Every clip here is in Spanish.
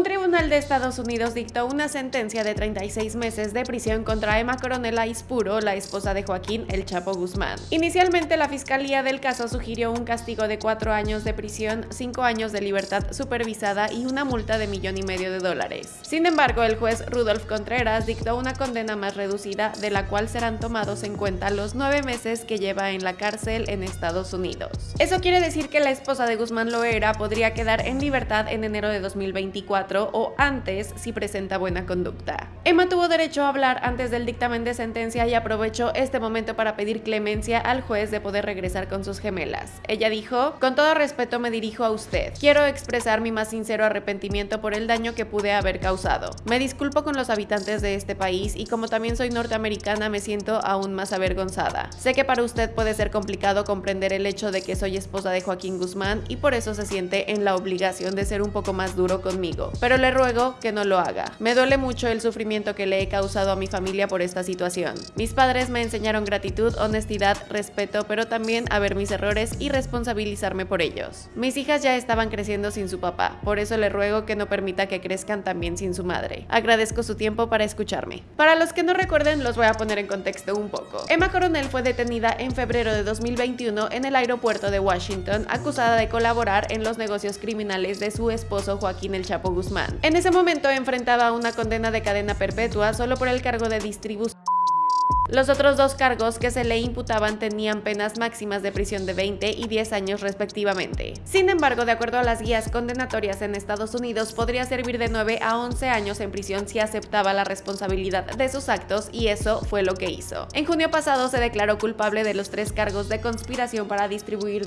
Un tribunal de Estados Unidos dictó una sentencia de 36 meses de prisión contra Emma Coronel Aispuro, la esposa de Joaquín El Chapo Guzmán. Inicialmente, la fiscalía del caso sugirió un castigo de cuatro años de prisión, cinco años de libertad supervisada y una multa de millón y medio de dólares. Sin embargo, el juez Rudolf Contreras dictó una condena más reducida, de la cual serán tomados en cuenta los nueve meses que lleva en la cárcel en Estados Unidos. Eso quiere decir que la esposa de Guzmán Loera podría quedar en libertad en enero de 2024 o antes si presenta buena conducta. Emma tuvo derecho a hablar antes del dictamen de sentencia y aprovechó este momento para pedir clemencia al juez de poder regresar con sus gemelas. Ella dijo, con todo respeto me dirijo a usted. Quiero expresar mi más sincero arrepentimiento por el daño que pude haber causado. Me disculpo con los habitantes de este país y como también soy norteamericana me siento aún más avergonzada. Sé que para usted puede ser complicado comprender el hecho de que soy esposa de Joaquín Guzmán y por eso se siente en la obligación de ser un poco más duro conmigo pero le ruego que no lo haga. Me duele mucho el sufrimiento que le he causado a mi familia por esta situación. Mis padres me enseñaron gratitud, honestidad, respeto, pero también a ver mis errores y responsabilizarme por ellos. Mis hijas ya estaban creciendo sin su papá, por eso le ruego que no permita que crezcan también sin su madre. Agradezco su tiempo para escucharme. Para los que no recuerden, los voy a poner en contexto un poco. Emma Coronel fue detenida en febrero de 2021 en el aeropuerto de Washington, acusada de colaborar en los negocios criminales de su esposo Joaquín El Chapo Guzmán. En ese momento enfrentaba una condena de cadena perpetua solo por el cargo de distribución los otros dos cargos que se le imputaban tenían penas máximas de prisión de 20 y 10 años respectivamente. Sin embargo, de acuerdo a las guías condenatorias en Estados Unidos, podría servir de 9 a 11 años en prisión si aceptaba la responsabilidad de sus actos y eso fue lo que hizo. En junio pasado se declaró culpable de los tres cargos de conspiración para distribuir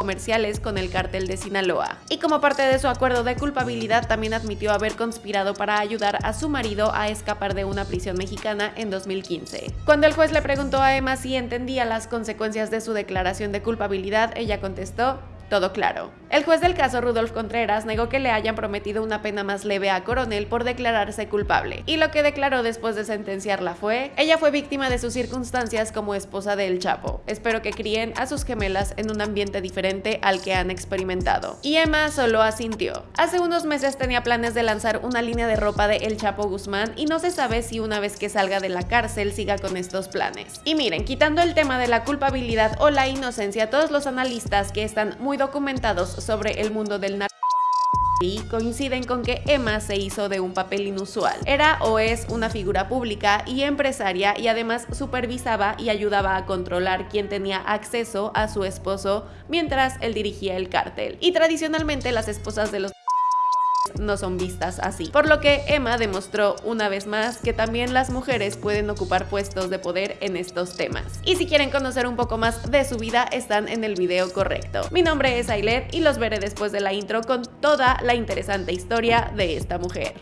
comerciales con el cártel de Sinaloa. Y como parte de su acuerdo de culpabilidad también admitió haber conspirado para ayudar a su marido a escapar de una prisión mexicana en 2015. Cuando el juez le preguntó a Emma si entendía las consecuencias de su declaración de culpabilidad, ella contestó, todo claro. El juez del caso Rudolf Contreras negó que le hayan prometido una pena más leve a Coronel por declararse culpable, y lo que declaró después de sentenciarla fue, ella fue víctima de sus circunstancias como esposa del Chapo. Espero que críen a sus gemelas en un ambiente diferente al que han experimentado. Y Emma solo asintió. Hace unos meses tenía planes de lanzar una línea de ropa de El Chapo Guzmán y no se sabe si una vez que salga de la cárcel siga con estos planes. Y miren, quitando el tema de la culpabilidad o la inocencia, todos los analistas que están muy documentados sobre el mundo del narcotráfico y coinciden con que Emma se hizo de un papel inusual. Era o es una figura pública y empresaria y además supervisaba y ayudaba a controlar quién tenía acceso a su esposo mientras él dirigía el cártel. Y tradicionalmente las esposas de los no son vistas así. Por lo que Emma demostró una vez más que también las mujeres pueden ocupar puestos de poder en estos temas. Y si quieren conocer un poco más de su vida, están en el video correcto. Mi nombre es Ailet y los veré después de la intro con toda la interesante historia de esta mujer.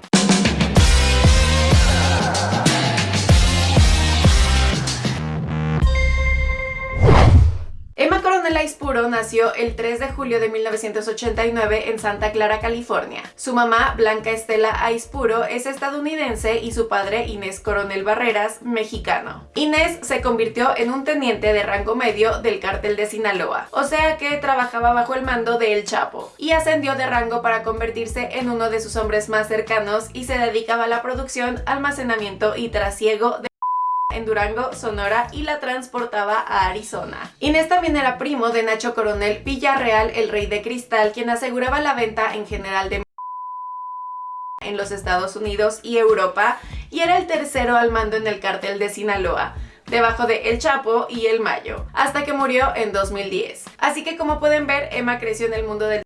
Aispuro nació el 3 de julio de 1989 en Santa Clara, California. Su mamá, Blanca Estela Aispuro, es estadounidense y su padre, Inés Coronel Barreras, mexicano. Inés se convirtió en un teniente de rango medio del cártel de Sinaloa, o sea que trabajaba bajo el mando de El Chapo, y ascendió de rango para convertirse en uno de sus hombres más cercanos y se dedicaba a la producción, almacenamiento y trasiego de en Durango, Sonora y la transportaba a Arizona. Inés también era primo de Nacho Coronel Villarreal, el rey de cristal, quien aseguraba la venta en general de en los Estados Unidos y Europa y era el tercero al mando en el cartel de Sinaloa debajo de El Chapo y El Mayo, hasta que murió en 2010. Así que como pueden ver, Emma creció en el mundo del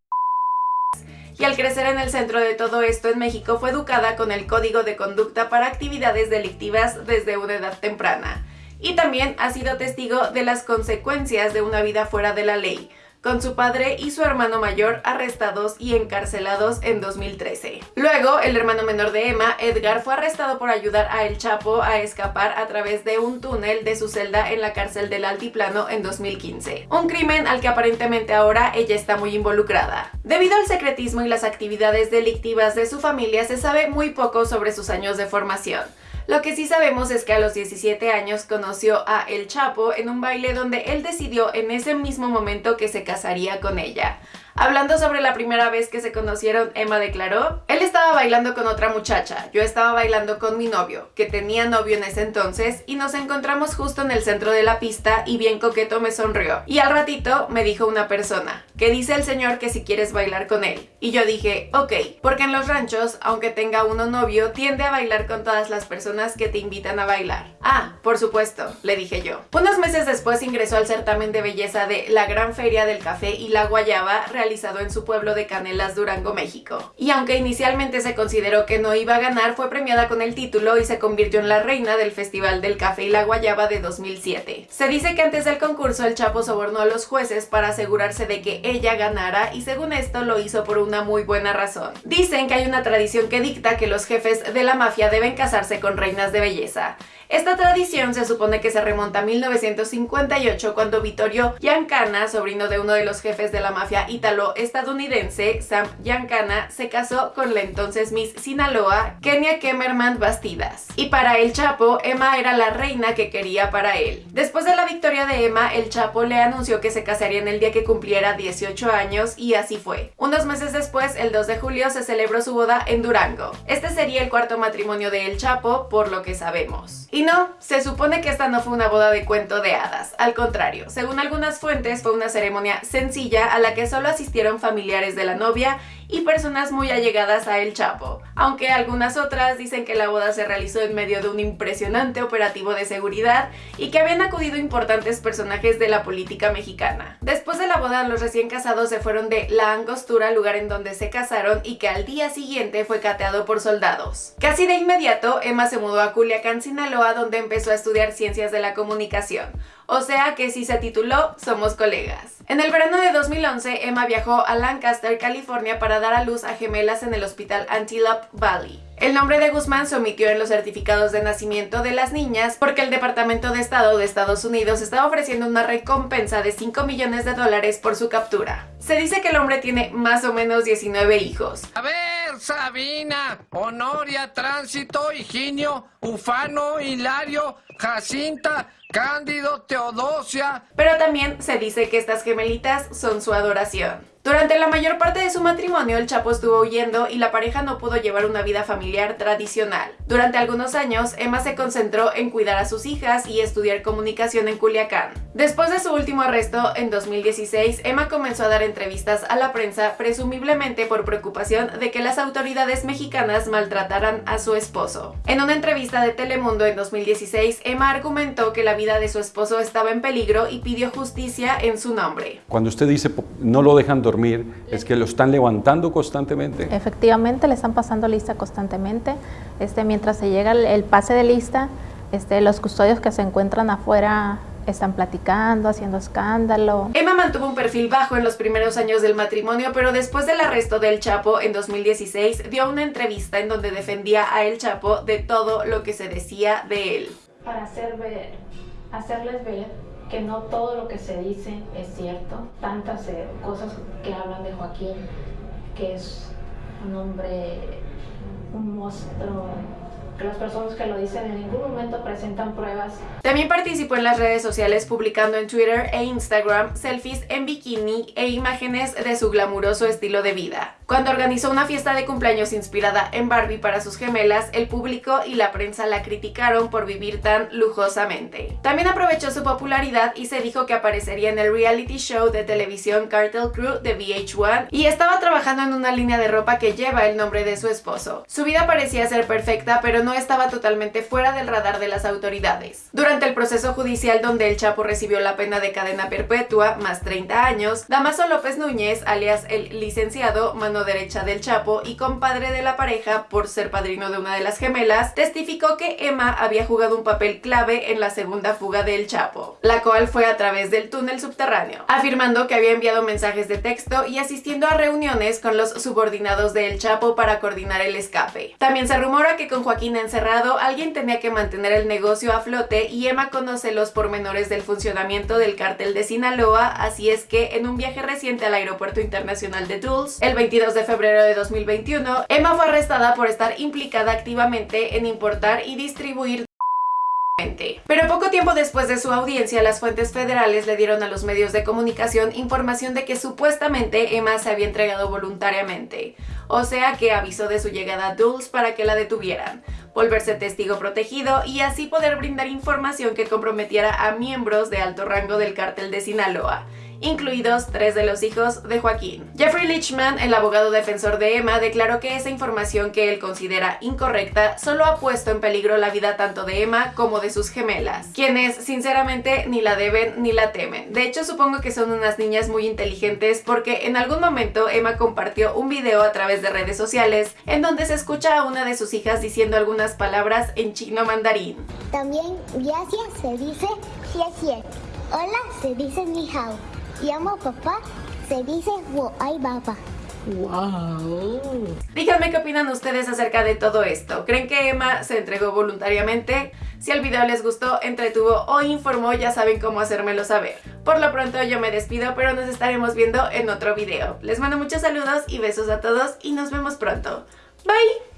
y al crecer en el centro de todo esto en México fue educada con el código de conducta para actividades delictivas desde una edad temprana. Y también ha sido testigo de las consecuencias de una vida fuera de la ley, con su padre y su hermano mayor arrestados y encarcelados en 2013. Luego, el hermano menor de Emma, Edgar, fue arrestado por ayudar a El Chapo a escapar a través de un túnel de su celda en la cárcel del Altiplano en 2015. Un crimen al que aparentemente ahora ella está muy involucrada. Debido al secretismo y las actividades delictivas de su familia, se sabe muy poco sobre sus años de formación. Lo que sí sabemos es que a los 17 años conoció a El Chapo en un baile donde él decidió en ese mismo momento que se casaría con ella. Hablando sobre la primera vez que se conocieron, Emma declaró, él estaba bailando con otra muchacha, yo estaba bailando con mi novio, que tenía novio en ese entonces, y nos encontramos justo en el centro de la pista y bien coqueto me sonrió. Y al ratito me dijo una persona, que dice el señor que si quieres bailar con él. Y yo dije, ok, porque en los ranchos, aunque tenga uno novio, tiende a bailar con todas las personas que te invitan a bailar. Ah, por supuesto, le dije yo. Unos meses después ingresó al certamen de belleza de la Gran Feria del Café y la Guayaba, realizado en su pueblo de Canelas, Durango, México. Y aunque inicialmente se consideró que no iba a ganar, fue premiada con el título y se convirtió en la reina del Festival del Café y la Guayaba de 2007. Se dice que antes del concurso el Chapo sobornó a los jueces para asegurarse de que ella ganara y según esto lo hizo por una muy buena razón. Dicen que hay una tradición que dicta que los jefes de la mafia deben casarse con reinas de belleza. Esta tradición se supone que se remonta a 1958 cuando Vittorio Giancana, sobrino de uno de los jefes de la mafia ítalo-estadounidense, Sam Giancana, se casó con la entonces Miss Sinaloa, Kenia Kemmerman Bastidas. Y para el Chapo, Emma era la reina que quería para él. Después de la victoria de Emma, el Chapo le anunció que se casaría en el día que cumpliera 18 años y así fue. Unos meses después, el 2 de julio, se celebró su boda en Durango. Este sería el cuarto matrimonio de El Chapo, por lo que sabemos. No, se supone que esta no fue una boda de cuento de hadas, al contrario, según algunas fuentes fue una ceremonia sencilla a la que solo asistieron familiares de la novia y personas muy allegadas a El Chapo, aunque algunas otras dicen que la boda se realizó en medio de un impresionante operativo de seguridad y que habían acudido importantes personajes de la política mexicana. Después de la boda, los recién casados se fueron de La Angostura, lugar en donde se casaron y que al día siguiente fue cateado por soldados. Casi de inmediato, Emma se mudó a Culiacán, Sinaloa, donde empezó a estudiar ciencias de la comunicación, o sea que si se tituló Somos colegas. En el verano de 2011, Emma viajó a Lancaster, California para dar a luz a gemelas en el hospital Antelope Valley. El nombre de Guzmán se omitió en los certificados de nacimiento de las niñas porque el Departamento de Estado de Estados Unidos estaba ofreciendo una recompensa de 5 millones de dólares por su captura. Se dice que el hombre tiene más o menos 19 hijos. A ver, Sabina, Honoria, Tránsito, Higinio, Ufano, Hilario, Jacinta, Cándido, Teodosia. Pero también se dice que estas gemelitas son su adoración. Durante la mayor parte de su matrimonio, el Chapo estuvo huyendo y la pareja no pudo llevar una vida familiar tradicional. Durante algunos años, Emma se concentró en cuidar a sus hijas y estudiar comunicación en Culiacán. Después de su último arresto, en 2016, Emma comenzó a dar entrevistas a la prensa, presumiblemente por preocupación de que las autoridades mexicanas maltrataran a su esposo. En una entrevista de Telemundo en 2016, Emma argumentó que la vida de su esposo estaba en peligro y pidió justicia en su nombre. Cuando usted dice no lo dejan dormir, es que lo están levantando constantemente. Efectivamente, le están pasando lista constantemente. Este, mientras se llega el, el pase de lista, este, los custodios que se encuentran afuera están platicando, haciendo escándalo. Emma mantuvo un perfil bajo en los primeros años del matrimonio, pero después del arresto del Chapo en 2016 dio una entrevista en donde defendía a El Chapo de todo lo que se decía de él. Para hacer ver, hacerles ver que no todo lo que se dice es cierto. Tantas eh, cosas que hablan de Joaquín, que es un hombre, un monstruo, que las personas que lo dicen en ningún momento presentan pruebas. También participó en las redes sociales publicando en Twitter e Instagram selfies en bikini e imágenes de su glamuroso estilo de vida. Cuando organizó una fiesta de cumpleaños inspirada en Barbie para sus gemelas, el público y la prensa la criticaron por vivir tan lujosamente. También aprovechó su popularidad y se dijo que aparecería en el reality show de televisión Cartel Crew de VH1 y estaba trabajando en una línea de ropa que lleva el nombre de su esposo. Su vida parecía ser perfecta, pero no estaba totalmente fuera del radar de las autoridades. Durante el proceso judicial donde el Chapo recibió la pena de cadena perpetua, más 30 años, Damaso López Núñez, alias el licenciado Manuel derecha del Chapo y compadre de la pareja por ser padrino de una de las gemelas, testificó que Emma había jugado un papel clave en la segunda fuga del Chapo, la cual fue a través del túnel subterráneo, afirmando que había enviado mensajes de texto y asistiendo a reuniones con los subordinados del Chapo para coordinar el escape. También se rumora que con Joaquín encerrado alguien tenía que mantener el negocio a flote y Emma conoce los pormenores del funcionamiento del cártel de Sinaloa, así es que en un viaje reciente al aeropuerto internacional de Dulles, el 22 de febrero de 2021, Emma fue arrestada por estar implicada activamente en importar y distribuir pero poco tiempo después de su audiencia, las fuentes federales le dieron a los medios de comunicación información de que supuestamente Emma se había entregado voluntariamente, o sea que avisó de su llegada a Dulles para que la detuvieran, volverse testigo protegido y así poder brindar información que comprometiera a miembros de alto rango del cártel de Sinaloa, incluidos tres de los hijos de Joaquín. Jeffrey Lichman, el abogado defensor de Emma, declaró que esa información que él considera incorrecta solo ha puesto en peligro la vida tanto de Emma como de sus gemelas, quienes sinceramente ni la deben ni la temen. De hecho, supongo que son unas niñas muy inteligentes porque en algún momento Emma compartió un video a través de redes sociales en donde se escucha a una de sus hijas diciendo algunas palabras en chino mandarín. También gracias se dice xie Hola se dice ni hao llamo papá, se dice ay papá. Wow. Díganme qué opinan ustedes acerca de todo esto. ¿Creen que Emma se entregó voluntariamente? Si el video les gustó, entretuvo o informó, ya saben cómo hacérmelo saber. Por lo pronto yo me despido, pero nos estaremos viendo en otro video. Les mando muchos saludos y besos a todos y nos vemos pronto. Bye!